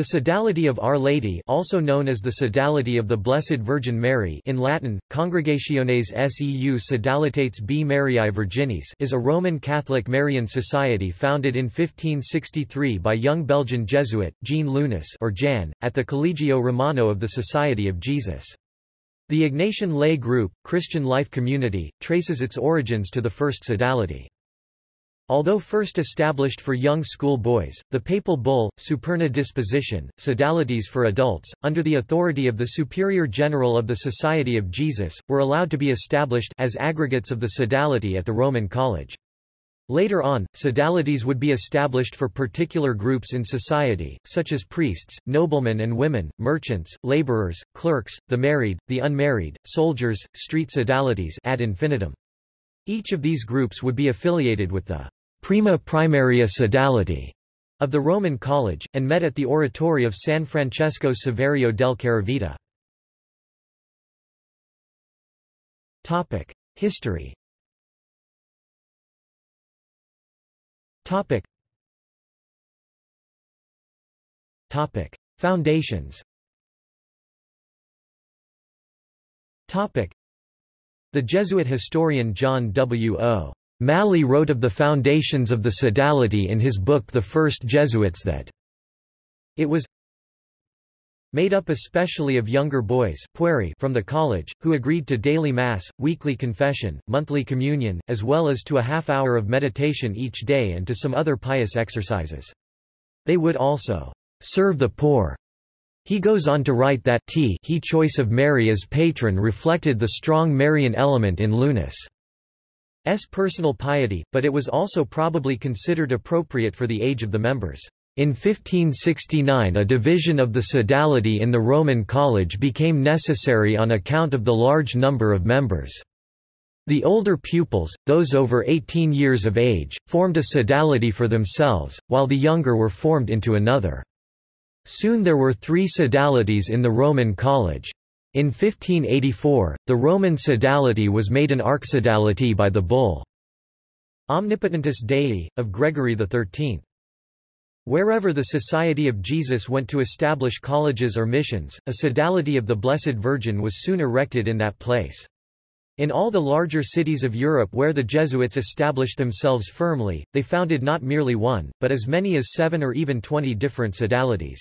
The Sodality of Our Lady also known as the Sodality of the Blessed Virgin Mary in Latin, Congregationes seu Sodalitates B. Mariae Virginis is a Roman Catholic Marian society founded in 1563 by young Belgian Jesuit, Jean Leunis or Jan, at the Collegio Romano of the Society of Jesus. The Ignatian lay group, Christian life community, traces its origins to the first sodality. Although first established for young school boys, the papal bull, Superna Disposition, Sodalities for adults, under the authority of the Superior General of the Society of Jesus, were allowed to be established as aggregates of the sodality at the Roman College. Later on, sodalities would be established for particular groups in society, such as priests, noblemen and women, merchants, laborers, clerks, the married, the unmarried, soldiers, street sodalities ad infinitum. Each of these groups would be affiliated with the prima primaria sodality of the Roman College, and met at the oratory of San Francesco Saverio del Caravita. History Topic Foundations Topic. The Jesuit historian John W. O. Malley wrote of the foundations of the sodality in his book The First Jesuits that it was made up especially of younger boys from the college, who agreed to daily mass, weekly confession, monthly communion, as well as to a half hour of meditation each day and to some other pious exercises. They would also serve the poor. He goes on to write that he choice of Mary as patron reflected the strong Marian element in Leunis. S personal piety, but it was also probably considered appropriate for the age of the members. In 1569 a division of the sodality in the Roman College became necessary on account of the large number of members. The older pupils, those over 18 years of age, formed a sodality for themselves, while the younger were formed into another. Soon there were three sodalities in the Roman College. In 1584, the Roman sodality was made an archsodality by the bull Omnipotentis Dei, of Gregory XIII. Wherever the Society of Jesus went to establish colleges or missions, a sodality of the Blessed Virgin was soon erected in that place. In all the larger cities of Europe where the Jesuits established themselves firmly, they founded not merely one, but as many as seven or even twenty different sodalities.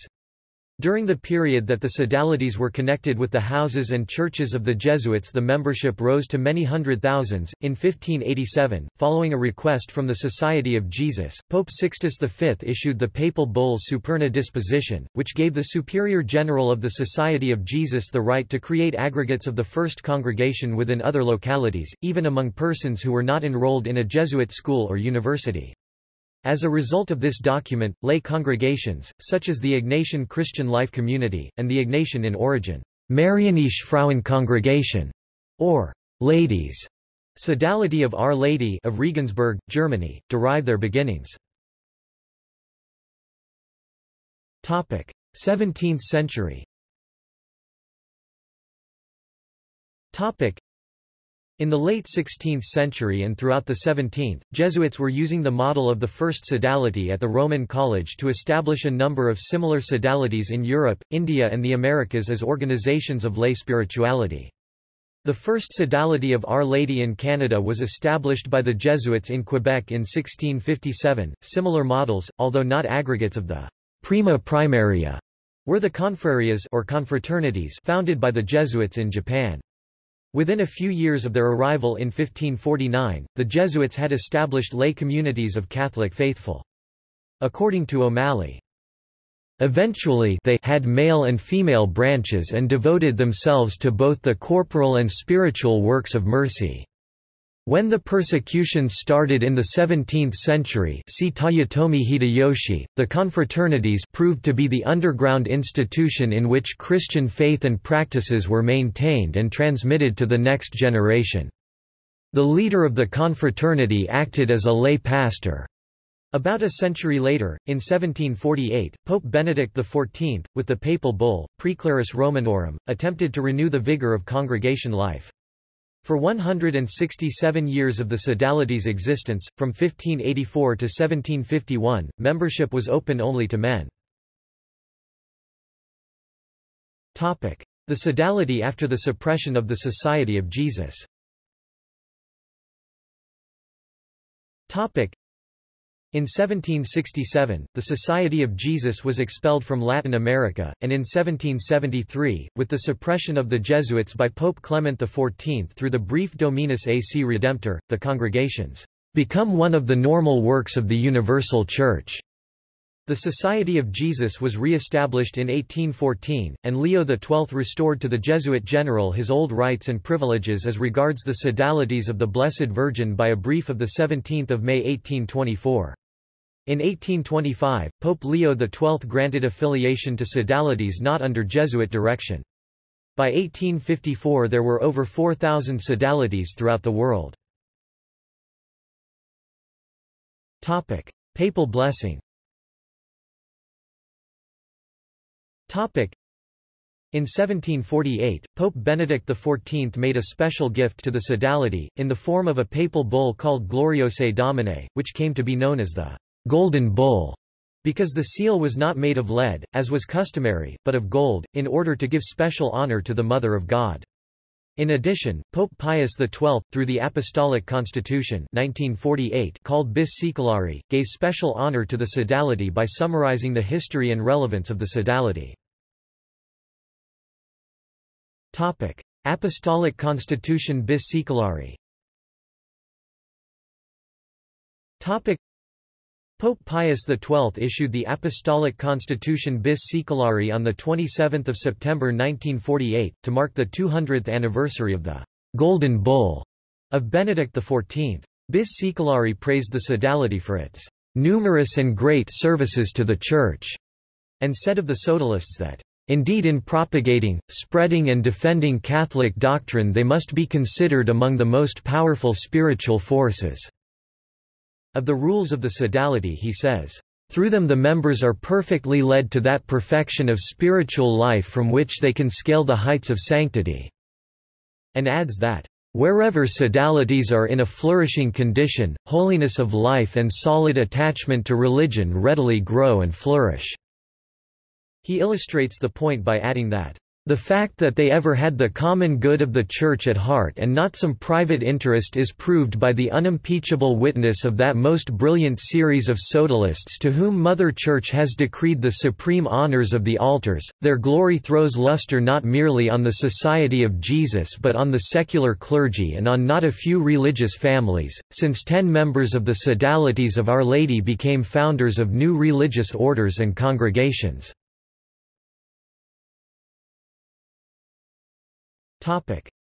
During the period that the sodalities were connected with the houses and churches of the Jesuits the membership rose to many hundred thousands. In 1587, following a request from the Society of Jesus, Pope Sixtus V issued the papal bull Superna Disposition, which gave the Superior General of the Society of Jesus the right to create aggregates of the first congregation within other localities, even among persons who were not enrolled in a Jesuit school or university. As a result of this document, lay congregations, such as the Ignatian Christian Life Community, and the Ignatian in origin, Marianische Frauenkongregation, or Ladies, Sodality of Our Lady of Regensburg, Germany, derive their beginnings. 17th century in the late 16th century and throughout the 17th, Jesuits were using the model of the first sodality at the Roman College to establish a number of similar sodalities in Europe, India and the Americas as organizations of lay spirituality. The first sodality of Our Lady in Canada was established by the Jesuits in Quebec in 1657. Similar models, although not aggregates of the prima primaria, were the confrarias or confraternities founded by the Jesuits in Japan. Within a few years of their arrival in 1549, the Jesuits had established lay communities of Catholic faithful. According to O'Malley, Eventually they had male and female branches and devoted themselves to both the corporal and spiritual works of mercy. When the persecutions started in the 17th century see Toyotomi Hideyoshi, the confraternities proved to be the underground institution in which Christian faith and practices were maintained and transmitted to the next generation. The leader of the confraternity acted as a lay pastor. About a century later, in 1748, Pope Benedict XIV, with the papal bull, Praeclaris Romanorum, attempted to renew the vigor of congregation life. For 167 years of the sodality's existence, from 1584 to 1751, membership was open only to men. The Sodality after the suppression of the Society of Jesus in 1767, the Society of Jesus was expelled from Latin America, and in 1773, with the suppression of the Jesuits by Pope Clement XIV through the brief Dominus AC Redemptor, the congregations become one of the normal works of the Universal Church. The Society of Jesus was re-established in 1814, and Leo XII restored to the Jesuit general his old rights and privileges as regards the sodalities of the Blessed Virgin by a brief of 17 May 1824. In 1825, Pope Leo XII granted affiliation to sodalities not under Jesuit direction. By 1854 there were over 4,000 sodalities throughout the world. Papal blessing In 1748, Pope Benedict XIV made a special gift to the sodality, in the form of a papal bull called Gloriosae Dominae, which came to be known as the Golden Bull, because the seal was not made of lead, as was customary, but of gold, in order to give special honor to the Mother of God. In addition, Pope Pius XII, through the Apostolic Constitution 1948 called Bis gave special honor to the sodality by summarizing the history and relevance of the sodality. Topic: Apostolic Constitution bis. Topic: Pope Pius XII issued the Apostolic Constitution bis Saeculari on 27 September 1948, to mark the 200th anniversary of the «Golden Bull» of Benedict XIV. Bis Saeculari praised the sodality for its «numerous and great services to the Church», and said of the sodalists that Indeed in propagating, spreading and defending Catholic doctrine they must be considered among the most powerful spiritual forces." Of the rules of the sodality he says, "...through them the members are perfectly led to that perfection of spiritual life from which they can scale the heights of sanctity." And adds that, Wherever sodalities are in a flourishing condition, holiness of life and solid attachment to religion readily grow and flourish. He illustrates the point by adding that the fact that they ever had the common good of the Church at heart and not some private interest is proved by the unimpeachable witness of that most brilliant series of sodalists to whom Mother Church has decreed the supreme honors of the altars. Their glory throws luster not merely on the Society of Jesus but on the secular clergy and on not a few religious families, since ten members of the sodalities of Our Lady became founders of new religious orders and congregations.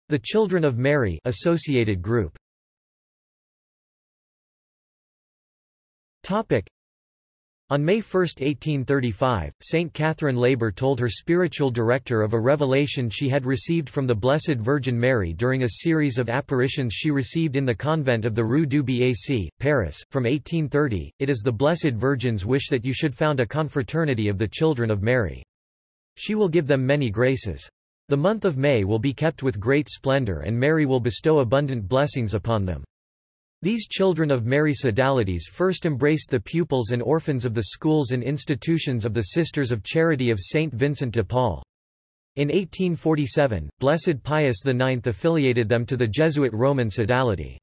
The Children of Mary associated group on May 1, 1835, Saint Catherine Labouré told her spiritual director of a revelation she had received from the Blessed Virgin Mary during a series of apparitions she received in the convent of the Rue du Bac, Paris, from 1830, it is the Blessed Virgin's wish that you should found a confraternity of the Children of Mary. She will give them many graces. The month of May will be kept with great splendor and Mary will bestow abundant blessings upon them. These children of Mary Sodalities first embraced the pupils and orphans of the schools and institutions of the Sisters of Charity of St. Vincent de Paul. In 1847, Blessed Pius IX affiliated them to the Jesuit Roman Sodality.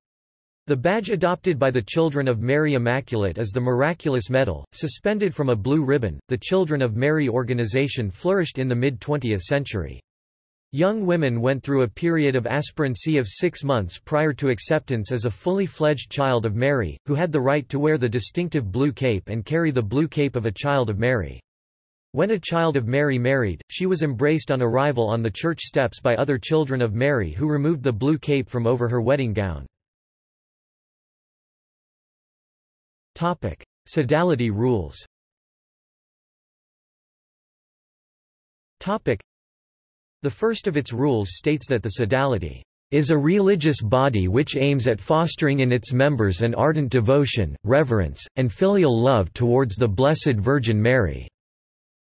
The badge adopted by the Children of Mary Immaculate is the Miraculous Medal, suspended from a blue ribbon. The Children of Mary organization flourished in the mid-20th century. Young women went through a period of aspirancy of six months prior to acceptance as a fully fledged Child of Mary, who had the right to wear the distinctive blue cape and carry the blue cape of a Child of Mary. When a Child of Mary married, she was embraced on arrival on the church steps by other children of Mary who removed the blue cape from over her wedding gown. Topic. Sodality rules the first of its rules states that the sodality is a religious body which aims at fostering in its members an ardent devotion, reverence, and filial love towards the Blessed Virgin Mary.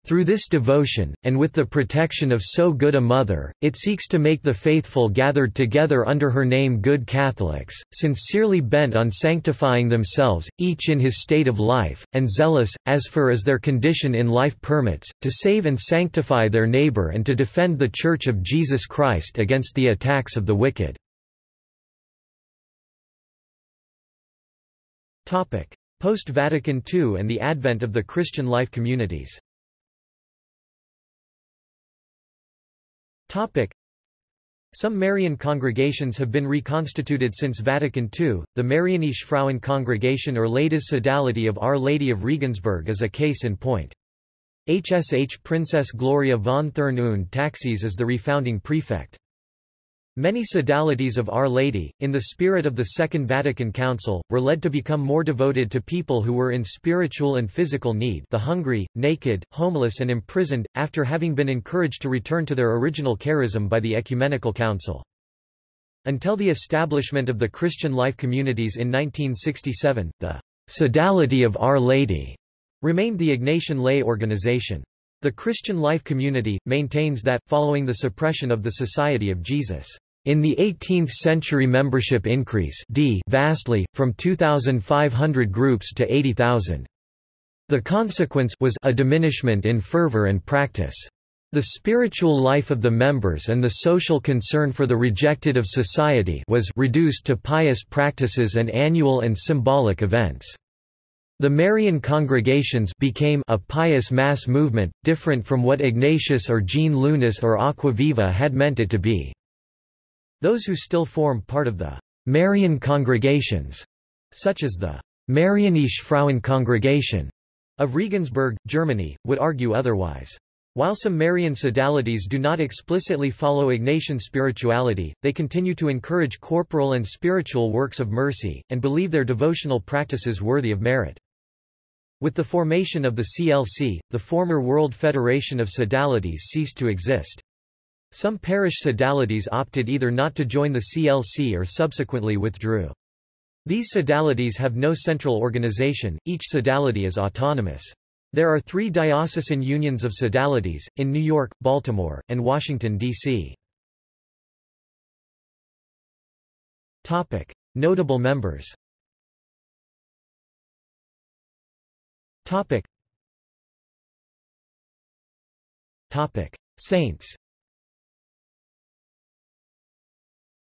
Through this devotion, and with the protection of so good a mother, it seeks to make the faithful gathered together under her name good Catholics, sincerely bent on sanctifying themselves, each in his state of life, and zealous, as far as their condition in life permits, to save and sanctify their neighbor and to defend the Church of Jesus Christ against the attacks of the wicked. Post-Vatican II and the advent of the Christian life communities Some Marian congregations have been reconstituted since Vatican II. The Marianische Frauen Congregation or Ladies Sodality of Our Lady of Regensburg is a case in point. HSH Princess Gloria von Thurn und Taxis is the refounding prefect. Many sodalities of Our Lady, in the spirit of the Second Vatican Council, were led to become more devoted to people who were in spiritual and physical need the hungry, naked, homeless and imprisoned, after having been encouraged to return to their original charism by the Ecumenical Council. Until the establishment of the Christian Life Communities in 1967, the Sodality of Our Lady remained the Ignatian lay organization. The Christian Life Community, maintains that, following the suppression of the Society of Jesus, in the 18th century membership increase d vastly, from 2,500 groups to 80,000. The consequence was a diminishment in fervor and practice. The spiritual life of the members and the social concern for the rejected of society was reduced to pious practices and annual and symbolic events. The Marian congregations became a pious mass movement, different from what Ignatius or Jean Leunis or Aquaviva had meant it to be. Those who still form part of the Marian congregations, such as the Marianische Frauenkongregation of Regensburg, Germany, would argue otherwise. While some Marian sodalities do not explicitly follow Ignatian spirituality, they continue to encourage corporal and spiritual works of mercy, and believe their devotional practices worthy of merit. With the formation of the CLC, the former World Federation of Sodalities ceased to exist. Some parish sodalities opted either not to join the CLC or subsequently withdrew. These sodalities have no central organization, each sodality is autonomous. There are three diocesan unions of sodalities, in New York, Baltimore, and Washington, D.C. Notable members Saints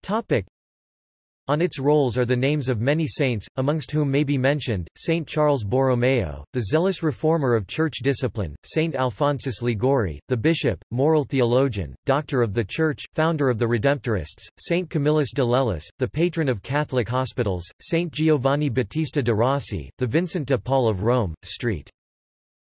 Topic. On its rolls are the names of many saints, amongst whom may be mentioned, Saint Charles Borromeo, the zealous reformer of church discipline, Saint Alphonsus Liguori, the bishop, moral theologian, doctor of the church, founder of the Redemptorists, Saint Camillus de Lellis, the patron of Catholic hospitals, Saint Giovanni Battista de Rossi, the Vincent de Paul of Rome, St.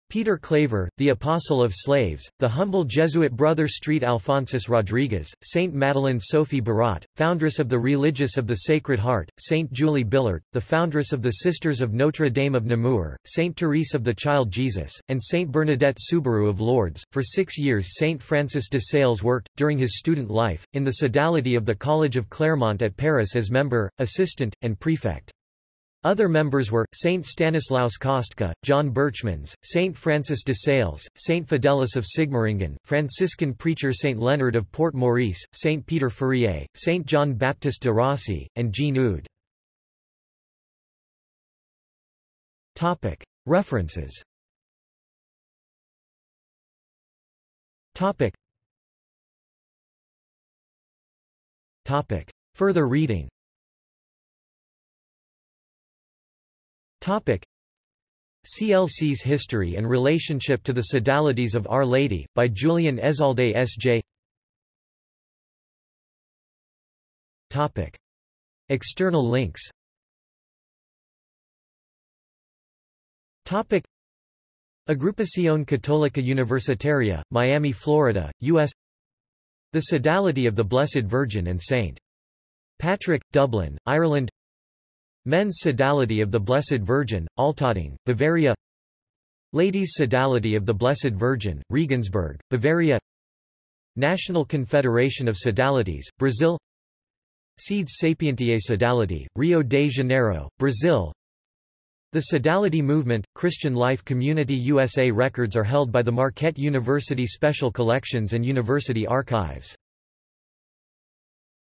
Peter Claver, the Apostle of Slaves, the humble Jesuit brother Street Alphonsus Rodriguez, Saint Madeleine Sophie Barat, foundress of the Religious of the Sacred Heart, Saint Julie Billiart, the foundress of the Sisters of Notre Dame of Namur, Saint Therese of the Child Jesus, and Saint Bernadette Soubirous of Lourdes. For six years Saint Francis de Sales worked, during his student life, in the sodality of the College of Clermont at Paris as member, assistant, and prefect. Other members were, Saint Stanislaus Kostka, John Berchmans, Saint Francis de Sales, Saint Fidelis of Sigmaringen, Franciscan preacher Saint Leonard of Port Maurice, Saint Peter Fourier, Saint John Baptiste de Rossi, and Jean Eudes. References. Further reading Topic. CLC's History and Relationship to the Sodalities of Our Lady, by Julian Ezalde S.J. Topic. External links Topic. Agrupación Católica Universitaria, Miami, Florida, U.S. The Sodality of the Blessed Virgin and St. Patrick, Dublin, Ireland Men's Sodality of the Blessed Virgin, Altötting, Bavaria Ladies' Sodality of the Blessed Virgin, Regensburg, Bavaria National Confederation of Sodalities, Brazil Sedes Sapientiae Sodality, Rio de Janeiro, Brazil The Sodality Movement, Christian Life Community USA records are held by the Marquette University Special Collections and University Archives.